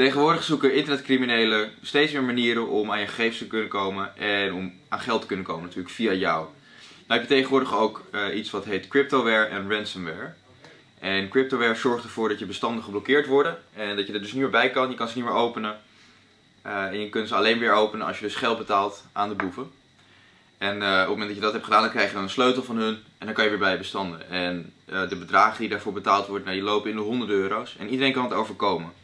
Tegenwoordig zoeken internetcriminelen steeds meer manieren om aan je gegevens te kunnen komen en om aan geld te kunnen komen natuurlijk via jou. Nou heb je tegenwoordig ook uh, iets wat heet cryptoware en ransomware. En cryptoware zorgt ervoor dat je bestanden geblokkeerd worden en dat je er dus niet meer bij kan, je kan ze niet meer openen. Uh, en je kunt ze alleen weer openen als je dus geld betaalt aan de boeven. En uh, op het moment dat je dat hebt gedaan, dan krijg je dan een sleutel van hun en dan kan je weer bij je bestanden. En de bedragen die daarvoor betaald worden, nou, die lopen in de honderden euro's en iedereen kan het overkomen.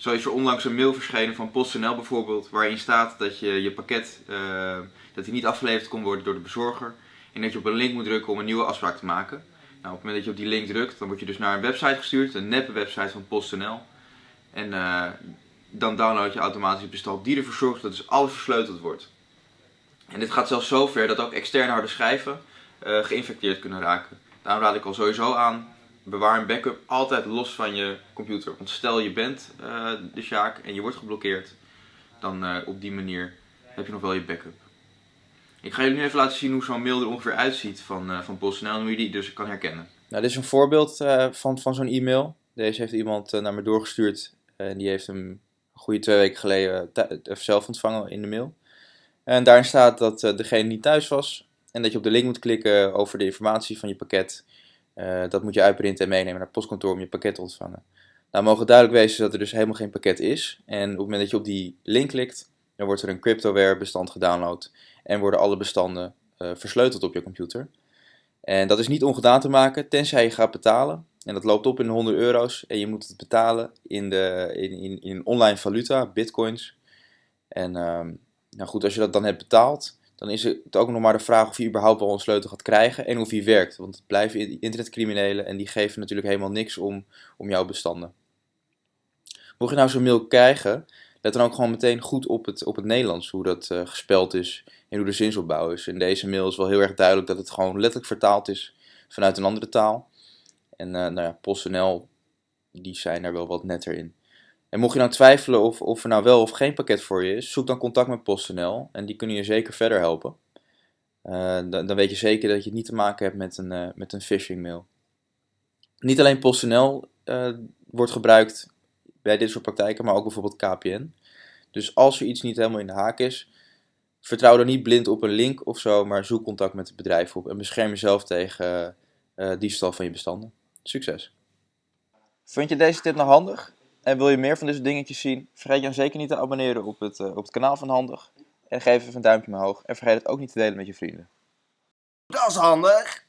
Zo is er onlangs een mail verschenen van PostNL bijvoorbeeld, waarin staat dat je je pakket uh, dat niet afgeleverd kon worden door de bezorger. En dat je op een link moet drukken om een nieuwe afspraak te maken. Nou, op het moment dat je op die link drukt, dan word je dus naar een website gestuurd, een neppe website van PostNL. En uh, dan download je automatisch het bestand die ervoor zorgt dat dus alles versleuteld wordt. En dit gaat zelfs zo ver dat ook externe harde schijven uh, geïnfecteerd kunnen raken. Daarom raad ik al sowieso aan, bewaar een backup altijd los van je computer. Want stel je bent uh, de Sjaak en je wordt geblokkeerd, dan uh, op die manier heb je nog wel je backup. Ik ga jullie nu even laten zien hoe zo'n mail er ongeveer uitziet van, uh, van PostNL en hoe je die dus kan herkennen. Nou, dit is een voorbeeld van, van zo'n e-mail. Deze heeft iemand naar me doorgestuurd en die heeft hem een goede twee weken geleden zelf ontvangen in de mail. En daarin staat dat degene niet thuis was en dat je op de link moet klikken over de informatie van je pakket uh, dat moet je uitprinten en meenemen naar het postkantoor om je pakket te ontvangen. Nou, mogen duidelijk wezen dat er dus helemaal geen pakket is. En op het moment dat je op die link klikt, dan wordt er een cryptoware bestand gedownload en worden alle bestanden uh, versleuteld op je computer. En dat is niet ongedaan te maken, tenzij je gaat betalen. En dat loopt op in 100 euro's en je moet het betalen in, de, in, in, in online valuta, bitcoins. En um, nou goed, als je dat dan hebt betaald, dan is het ook nog maar de vraag of je überhaupt wel een sleutel gaat krijgen en of hij werkt. Want het blijven internetcriminelen en die geven natuurlijk helemaal niks om, om jouw bestanden. Mocht je nou zo'n mail krijgen, let dan ook gewoon meteen goed op het, op het Nederlands, hoe dat uh, gespeld is en hoe de zinsopbouw is. In deze mail is wel heel erg duidelijk dat het gewoon letterlijk vertaald is vanuit een andere taal. En uh, nou ja, PostNL, die zijn er wel wat netter in. En mocht je nou twijfelen of, of er nou wel of geen pakket voor je is, zoek dan contact met PostNL en die kunnen je zeker verder helpen. Uh, dan, dan, weet je zeker dat je het niet te maken hebt met een, uh, met een phishing mail. Niet alleen PostNL uh, wordt gebruikt bij dit soort praktijken, maar ook bijvoorbeeld KPN. Dus als er iets niet helemaal in de haak is, vertrouw dan niet blind op een link of zo, maar zoek contact met het bedrijf op en bescherm jezelf tegen diefstal van je bestanden. Succes! Vond je deze tip nog handig? En wil je meer van deze dingetjes zien, vergeet je dan zeker niet te abonneren op het, uh, op het kanaal van Handig. En geef even een duimpje omhoog. En vergeet het ook niet te delen met je vrienden. Dat is handig!